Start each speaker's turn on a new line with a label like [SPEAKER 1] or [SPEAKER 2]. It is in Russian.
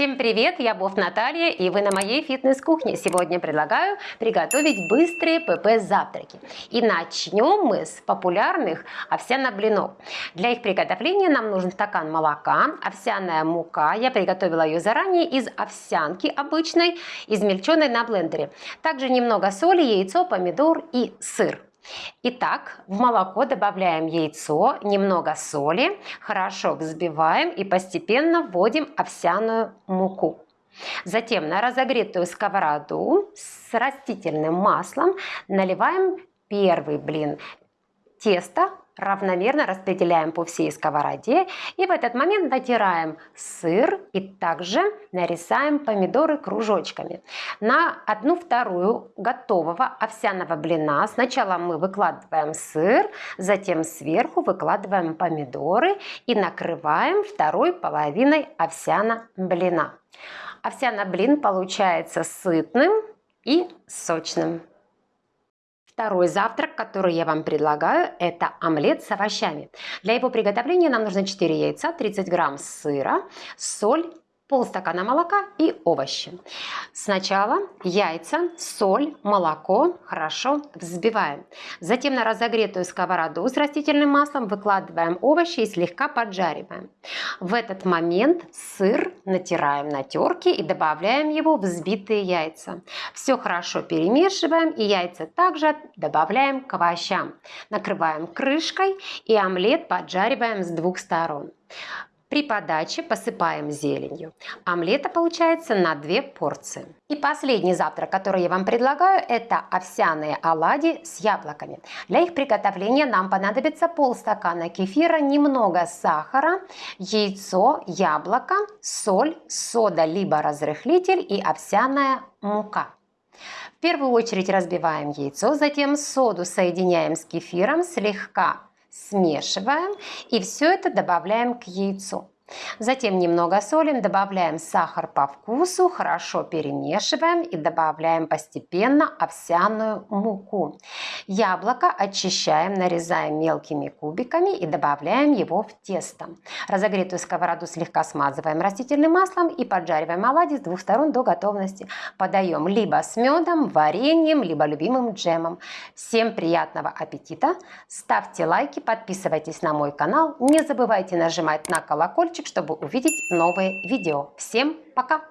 [SPEAKER 1] Всем привет, я Бов Наталья и вы на моей фитнес-кухне. Сегодня предлагаю приготовить быстрые ПП-завтраки. И начнем мы с популярных овсяно-блинов. Для их приготовления нам нужен стакан молока, овсяная мука. Я приготовила ее заранее из овсянки обычной, измельченной на блендере. Также немного соли, яйцо, помидор и сыр. Итак, в молоко добавляем яйцо, немного соли, хорошо взбиваем и постепенно вводим овсяную муку. Затем на разогретую сковороду с растительным маслом наливаем первый блин теста равномерно распределяем по всей сковороде и в этот момент натираем сыр и также нарезаем помидоры кружочками. На одну вторую готового овсяного блина сначала мы выкладываем сыр, затем сверху выкладываем помидоры и накрываем второй половиной овсяна блина. Овсяный блин получается сытным и сочным. Второй завтрак, который я вам предлагаю, это омлет с овощами. Для его приготовления нам нужно 4 яйца, 30 грамм сыра, соль полстакана молока и овощи. Сначала яйца, соль, молоко хорошо взбиваем. Затем на разогретую сковороду с растительным маслом выкладываем овощи и слегка поджариваем. В этот момент сыр натираем на терке и добавляем его в взбитые яйца. Все хорошо перемешиваем и яйца также добавляем к овощам. Накрываем крышкой и омлет поджариваем с двух сторон. При подаче посыпаем зеленью. Омлета получается на две порции. И последний завтрак, который я вам предлагаю, это овсяные оладьи с яблоками. Для их приготовления нам понадобится полстакана кефира, немного сахара, яйцо, яблоко, соль, сода либо разрыхлитель и овсяная мука. В первую очередь разбиваем яйцо, затем соду соединяем с кефиром, слегка смешиваем и все это добавляем к яйцу. Затем немного солим, добавляем сахар по вкусу, хорошо перемешиваем и добавляем постепенно овсяную муку. Яблоко очищаем, нарезаем мелкими кубиками и добавляем его в тесто. Разогретую сковороду слегка смазываем растительным маслом и поджариваем оладьи с двух сторон до готовности. Подаем либо с медом, вареньем, либо любимым джемом. Всем приятного аппетита! Ставьте лайки, подписывайтесь на мой канал, не забывайте нажимать на колокольчик, чтобы увидеть новые видео. Всем пока!